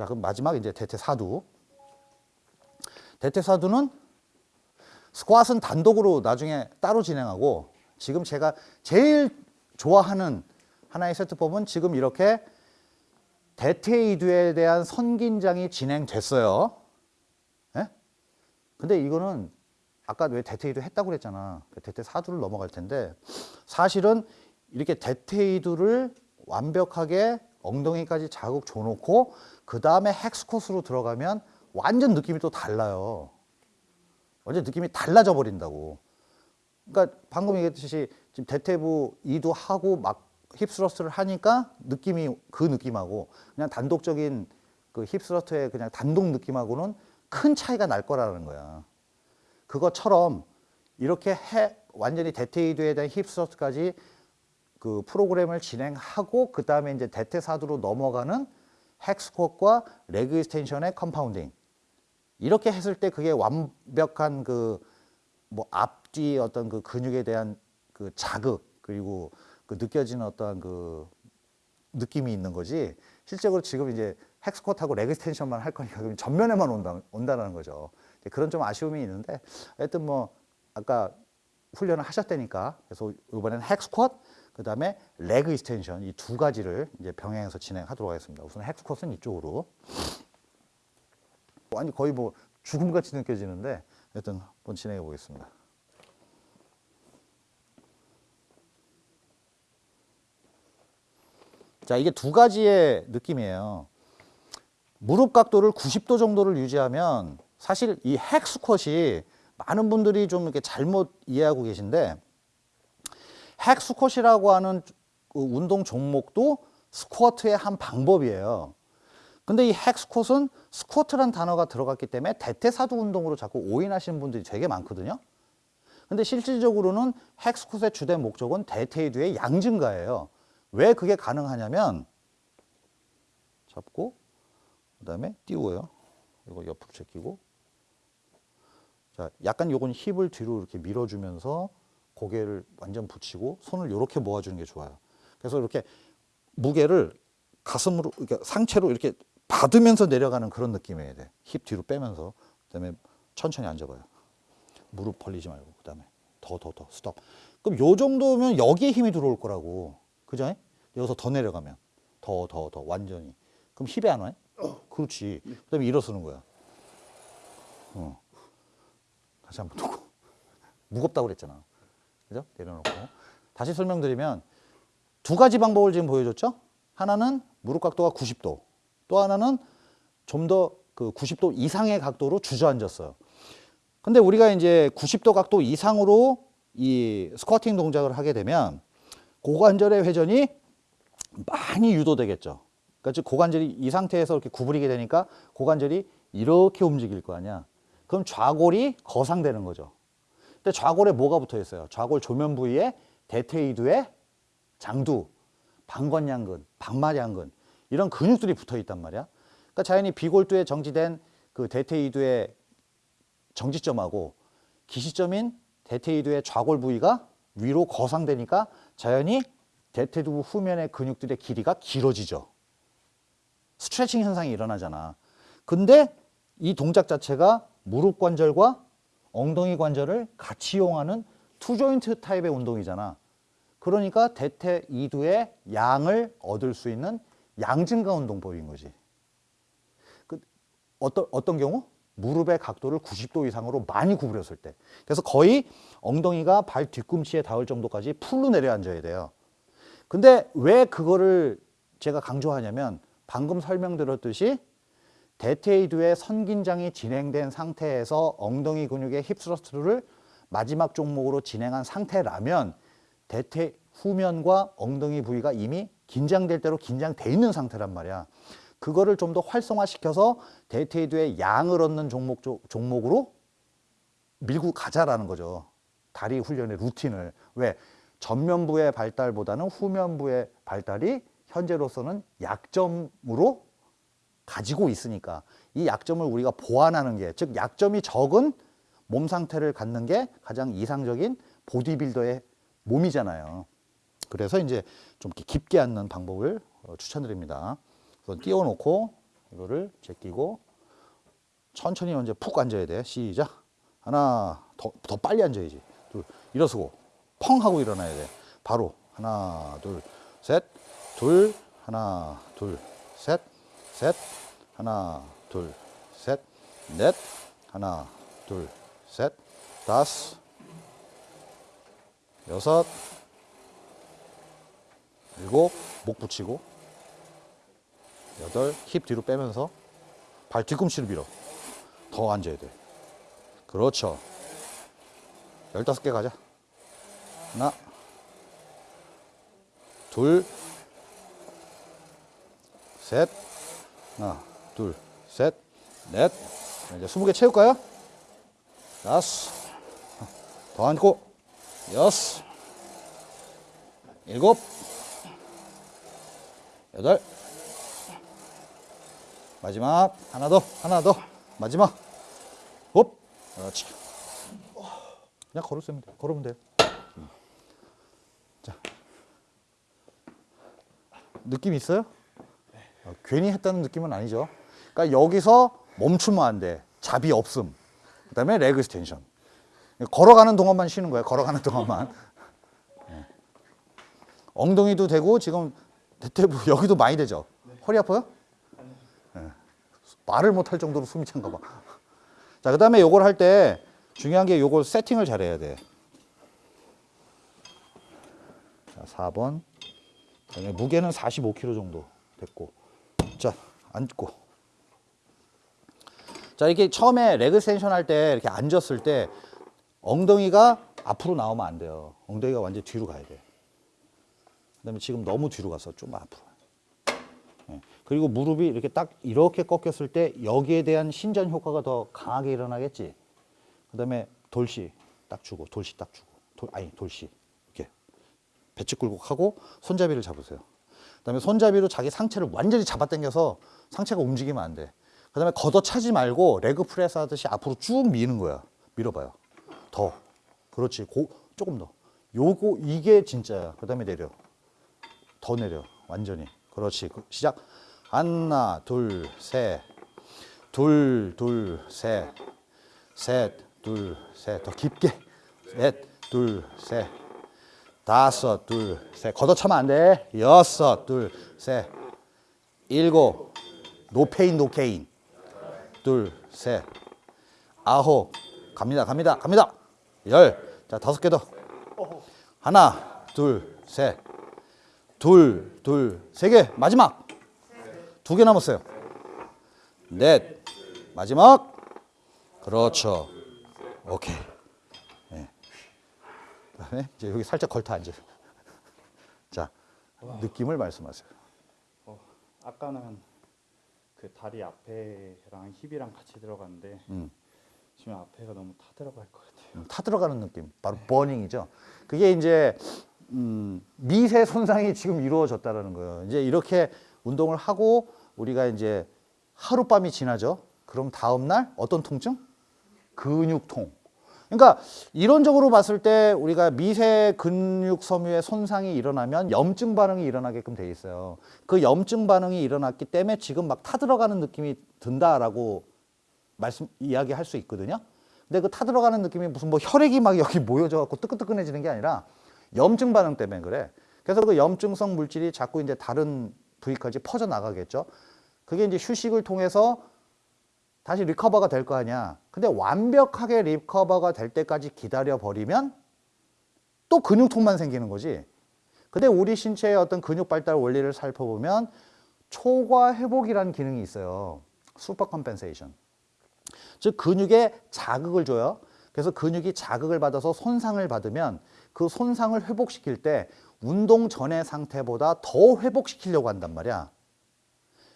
자, 그럼 마지막 이제 대퇴사두. 대퇴사두는 스쿼트는 단독으로 나중에 따로 진행하고 지금 제가 제일 좋아하는 하나의 세트법은 지금 이렇게 대퇴이두에 대한 선긴장이 진행됐어요. 예? 근데 이거는 아까 왜 대퇴이두 했다고 그랬잖아. 대퇴사두를 넘어갈 텐데 사실은 이렇게 대퇴이두를 완벽하게 엉덩이까지 자극 줘놓고 그 다음에 헥스콧으로 들어가면 완전 느낌이 또 달라요. 완전 느낌이 달라져 버린다고. 그러니까 방금 얘기했듯이 지금 대퇴부 이도 하고 막 힙스러스트를 하니까 느낌이 그 느낌하고 그냥 단독적인 그 힙스러스트의 그냥 단독 느낌하고는 큰 차이가 날 거라는 거야. 그것처럼 이렇게 해 완전히 대퇴이도에 대한 힙스러스트까지 그 프로그램을 진행하고 그 다음에 이제 대퇴사두로 넘어가는 hack squat과 leg extension의 compounding 이렇게 했을 때 그게 완벽한 그 뭐 앞뒤 어떤 그 근육에 대한 그 자극 그리고 그 느껴지는 어떠한 그 느낌이 있는 거지. 실제로 지금 이제 hack squat하고 leg extension만 할 거니까 그럼 전면에만 온다, 온다는 거죠. 그런 좀 아쉬움이 있는데 하여튼 뭐 아까 훈련을 하셨다니까. 그래서 이번에는 hack squat 그 다음에 leg extension 이 두 가지를 이제 병행해서 진행하도록 하겠습니다. 우선 hack squat은 이쪽으로. 아니 거의 뭐 죽음같이 느껴지는데 하여튼 한번 진행해 보겠습니다. 자 이게 두 가지의 느낌이에요. 무릎 각도를 90도 정도를 유지하면 사실 이 hack squat이 많은 분들이 좀 이렇게 잘못 이해하고 계신데 헥스컷이라고 하는 그 운동 종목도 스쿼트의 한 방법이에요. 근데 이 헥스콧은 스쿼트란 단어가 들어갔기 때문에 대퇴사두 운동으로 자꾸 오인하시는 분들이 되게 많거든요. 근데 실질적으로는 헥스콧의 주된 목적은 대퇴이두의 양 증가예요. 왜 그게 가능하냐면 잡고 그 다음에 띄워요. 이거 옆으로 제끼고. 자 약간 요건 힙을 뒤로 이렇게 밀어주면서 고개를 완전 붙이고 손을 이렇게 모아주는 게 좋아요 그래서 이렇게 무게를 가슴으로 이렇게 상체로 이렇게 받으면서 내려가는 그런 느낌이어야 돼. 힙 뒤로 빼면서 그다음에 천천히 앉아봐요. 무릎 벌리지 말고 그다음에 더 더 더 스톱. 그럼 요 정도면 여기에 힘이 들어올 거라고. 그죠? 여기서 더 내려가면 더 더 더 완전히. 그럼 힙에 안 와? 그렇지. 그다음에 일어서는 거야. 어. 다시 한번 놓고 무겁다고 그랬잖아. 그죠? 내려놓고 다시 설명드리면 두 가지 방법을 지금 보여줬죠? 하나는 무릎 각도가 90도 또 하나는 좀 더 그 90도 이상의 각도로 주저앉았어요. 근데 우리가 이제 90도 각도 이상으로 이 스쿼팅 동작을 하게 되면 고관절의 회전이 많이 유도되겠죠. 그러니까 즉 고관절이 이 상태에서 이렇게 구부리게 되니까 고관절이 이렇게 움직일 거 아니야. 그럼 좌골이 거상되는 거죠. 근데 좌골에 뭐가 붙어 있어요? 좌골 조면 부위에 대퇴이두의 장두, 방건양근, 방마양근 이런 근육들이 붙어 있단 말이야. 그러니까 자연히 비골두에 정지된 그 대퇴이두의 정지점하고 기시점인 대퇴이두의 좌골 부위가 위로 거상되니까 자연히 대퇴두 후면의 근육들의 길이가 길어지죠. 스트레칭 현상이 일어나잖아. 근데 이 동작 자체가 무릎 관절과 엉덩이 관절을 같이 이용하는 투조인트 타입의 운동이잖아. 그러니까 대퇴 이두의 양을 얻을 수 있는 양증가 운동법인 거지. 그 어떤 어떤 경우? 무릎의 각도를 90도 이상으로 많이 구부렸을 때. 그래서 거의 엉덩이가 발 뒤꿈치에 닿을 정도까지 풀로 내려앉아야 돼요. 근데 왜 그거를 제가 강조하냐면 방금 설명드렸듯이 대퇴이두의 선긴장이 진행된 상태에서 엉덩이 근육의 힙스러스트를 마지막 종목으로 진행한 상태라면 대퇴 후면과 엉덩이 부위가 이미 긴장될 대로 긴장돼 있는 상태란 말이야. 그거를 좀 더 활성화시켜서 대퇴이두의 양을 얻는 종목, 종목으로 밀고 가자라는 거죠. 다리 훈련의 루틴을. 왜? 전면부의 발달보다는 후면부의 발달이 현재로서는 약점으로 가지고 있으니까 이 약점을 우리가 보완하는 게 즉 약점이 적은 몸 상태를 갖는 게 가장 이상적인 보디빌더의 몸이잖아요. 그래서 이제 좀 깊게 앉는 방법을 어, 추천드립니다. 그래서 띄워놓고 이거를 제끼고 천천히 언제 푹 앉아야 돼. 시작. 하나, 더, 더 빨리 앉아야지. 둘, 일어서고, 펑 하고 일어나야 돼. 바로. 하나, 둘, 셋, 둘, 하나, 둘, 셋, 셋, 하나, 둘, 셋, 넷, 하나, 둘, 셋, 다섯, 여섯, 일곱, 목 붙이고, 여덟, 힙 뒤로 빼면서 발 뒤꿈치를 밀어. 더 앉아야 돼. 그렇죠. 열다섯 개 가자. 하나, 둘, 셋, 하나, 둘, 셋, 넷. 자, 이제 스무 개 채울까요? 다섯, 더 앉고, 여섯, 일곱, 여덟, 마지막 하나 더, 하나 더, 마지막, 홉, 그렇지. 그냥 걸으면 돼, 걸으면 돼. 자, 느낌 있어요? 어, 괜히 했다는 느낌은 아니죠. 그러니까 여기서 멈추면 안 돼. 자비 없음. 그 다음에 leg extension. 걸어가는 동안만 쉬는 거야. 걸어가는 동안만. 예. 엉덩이도 되고 지금 대퇴부 여기도 많이 되죠. 허리 아파요? 예. 말을 못 할 정도로 숨이 찬가 봐. 자, 그 다음에 요걸 할 때 중요한 게 요걸 세팅을 잘 해야 돼. 자, 4번. 그다음에 무게는 45kg 정도 됐고. 자, 앉고. 자, 이렇게 처음에 레그 센션 할 때 이렇게 앉았을 때 엉덩이가 앞으로 나오면 안 돼요. 엉덩이가 완전 뒤로 가야 돼. 그 다음에 지금 너무 뒤로 가서 좀 앞으로. 예. 그리고 무릎이 이렇게 딱 이렇게 꺾였을 때 여기에 대한 신전 효과가 더 강하게 일어나겠지. 그 다음에 돌시 딱 주고 dorsi 딱 주고 돌, 아니 dorsi 이렇게 배측 굴곡 하고 손잡이를 잡으세요. 그다음에 손잡이로 자기 상체를 완전히 잡아당겨서 상체가 움직이면 안 돼. 그다음에 걷어차지 말고 leg press 하듯이 앞으로 쭉 미는 거야. 밀어봐요. 더. 그렇지. 고, 조금 더. 요거 이게 진짜야. 그다음에 내려. 더 내려. 완전히. 그렇지. 그, 시작. 하나, 둘, 셋. 둘, 둘, 셋. 셋, 둘, 셋. 더 깊게. 넷, 둘, 셋. 다섯, 둘, 셋. 걷어차면 안 돼. 여섯, 둘, 셋. 일곱. no pain, no gain. 둘, 셋. 아홉. 갑니다, 갑니다, 갑니다. 열. 자, 다섯 개 더. 하나, 둘, 셋. 둘, 둘, 세 개. 마지막. 두 개 남았어요. 넷. 마지막. 그렇죠. 오케이. 네. 그다음에 이제 여기 살짝 걸터 앉으세요. 자, 느낌을 말씀하세요. 어, 아까는 그 다리 앞에랑 힙이랑 같이 들어갔는데 음. 지금 앞에가 너무 타 들어갈 것 같아요. 음, 타 들어가는 느낌, 바로 버닝이죠. 그게 이제 음, 미세 손상이 지금 이루어졌다라는 거예요. 이제 이렇게 운동을 하고 우리가 이제 하룻밤이 지나죠. 그럼 다음 날 어떤 통증? 근육통. 그러니까 이론적으로 봤을 때 우리가 미세 근육 섬유의 손상이 일어나면 염증 반응이 일어나게끔 돼 있어요. 그 염증 반응이 일어났기 때문에 지금 막 타들어가는 느낌이 든다라고 말씀 이야기할 수 있거든요. 근데 그 타들어가는 느낌이 무슨 뭐 혈액이 막 여기 모여져 갖고 뜨끈뜨끈해지는 게 아니라 염증 반응 때문에 그래. 그래서 그 염증성 물질이 자꾸 이제 다른 부위까지 퍼져 나가겠죠. 그게 이제 휴식을 통해서 다시 리커버가 될 거 아니야. 근데 완벽하게 리커버가 될 때까지 기다려 버리면 또 근육통만 생기는 거지. 근데 우리 신체의 어떤 근육 발달 원리를 살펴보면 초과 회복이라는 기능이 있어요. super compensation. 즉 근육에 자극을 줘요. 그래서 근육이 자극을 받아서 손상을 받으면 그 손상을 회복시킬 때 운동 전의 상태보다 더 회복시키려고 한단 말이야.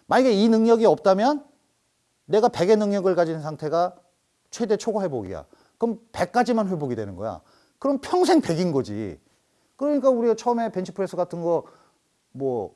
만약에 이 능력이 없다면 내가 100의 능력을 가진 상태가 최대 초과 회복이야. 그럼 100까지만 회복이 되는 거야. 그럼 평생 100인 거지. 그러니까 우리가 처음에 벤치프레스 같은 거 뭐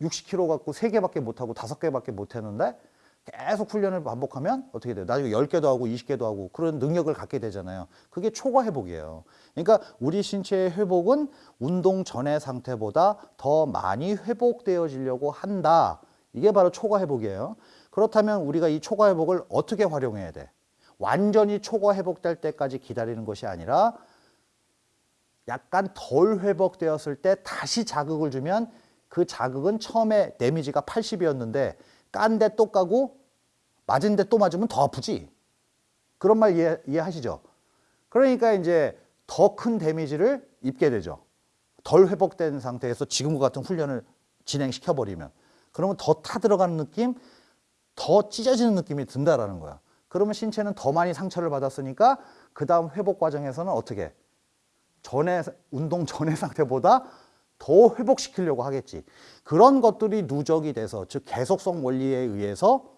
60kg 갖고 3개밖에 못하고 5개밖에 못했는데 계속 훈련을 반복하면 어떻게 돼요? 나중에 10개도 하고 20개도 하고 그런 능력을 갖게 되잖아요. 그게 초과 회복이에요. 그러니까 우리 신체의 회복은 운동 전의 상태보다 더 많이 회복되어지려고 한다. 이게 바로 초과 회복이에요. 그렇다면 우리가 이 초과 회복을 어떻게 활용해야 돼? 완전히 초과 회복될 때까지 기다리는 것이 아니라 약간 덜 회복되었을 때 다시 자극을 주면 그 자극은 처음에 데미지가 80이었는데 깐 데 또 까고 맞은 데 또 맞으면 더 아프지. 그런 말 이해, 이해하시죠? 그러니까 이제 더 큰 데미지를 입게 되죠. 덜 회복된 상태에서 지금과 같은 훈련을 진행시켜 버리면 그러면 더 타들어가는 느낌, 더 찢어지는 느낌이 든다라는 거야. 그러면 신체는 더 많이 상처를 받았으니까 그 다음 회복 과정에서는 어떻게 전에 운동 전의 상태보다 더 회복시키려고 하겠지. 그런 것들이 누적이 돼서 즉 계속성 원리에 의해서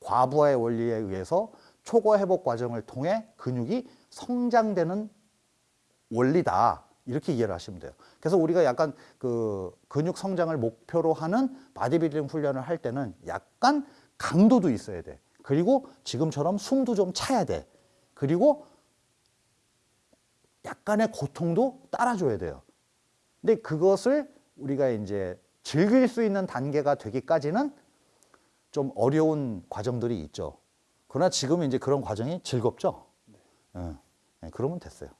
과부하의 원리에 의해서 초과 회복 과정을 통해 근육이 성장되는 원리다. 이렇게 이해를 하시면 돼요. 그래서 우리가 약간 그 근육 성장을 목표로 하는 바디빌딩 훈련을 할 때는 약간 강도도 있어야 돼. 그리고 지금처럼 숨도 좀 차야 돼. 그리고 약간의 고통도 따라줘야 돼요. 근데 그것을 우리가 이제 즐길 수 있는 단계가 되기까지는 좀 어려운 과정들이 있죠. 그러나 지금 이제 그런 과정이 즐겁죠. 예. 예, 그러면 됐어요.